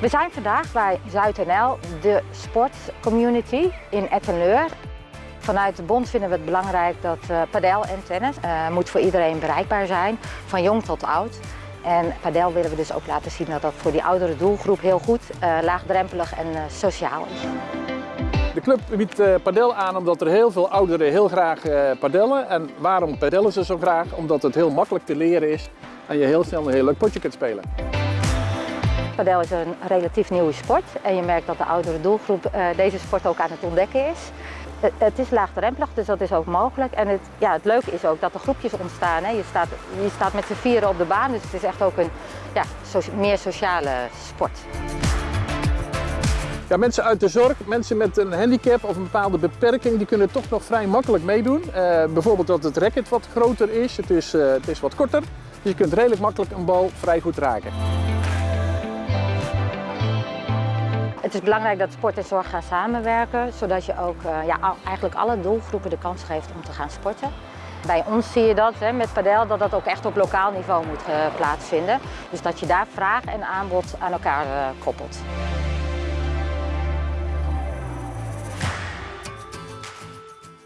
We zijn vandaag bij ZuidNL, de sportcommunity in Ettenleur. Vanuit de bond vinden we het belangrijk dat uh, padel en tennis uh, moet voor iedereen bereikbaar zijn, van jong tot oud. En padel willen we dus ook laten zien dat dat voor die oudere doelgroep heel goed, uh, laagdrempelig en sociaal is. De club biedt padel aan omdat er heel veel ouderen heel graag padellen. En waarom padellen ze zo graag? Omdat het heel makkelijk te leren is en je heel snel een heel leuk potje kunt spelen. Padel is een relatief nieuwe sport en je merkt dat de oudere doelgroep uh, deze sport ook aan het ontdekken is. Het, is laagdrempelig, dus dat is ook mogelijk. En het, ja, het leuke is ook dat er groepjes ontstaan. Hè. Je, staat, staat met z'n vieren op de baan, dus het is echt ook een ja, meer sociale sport. Ja, mensen uit de zorg, mensen met een handicap of een bepaalde beperking, die kunnen toch nog vrij makkelijk meedoen. Uh, bijvoorbeeld dat het racket wat groter is, het is, uh, het is wat korter. Dus je kunt redelijk makkelijk een bal vrij goed raken. Het is belangrijk dat sport en zorg gaan samenwerken, zodat je ook uh, ja, eigenlijk alle doelgroepen de kans geeft om te gaan sporten. Bij ons zie je dat hè, met padel dat dat ook echt op lokaal niveau moet uh, plaatsvinden. Dus dat je daar vraag en aanbod aan elkaar uh, koppelt.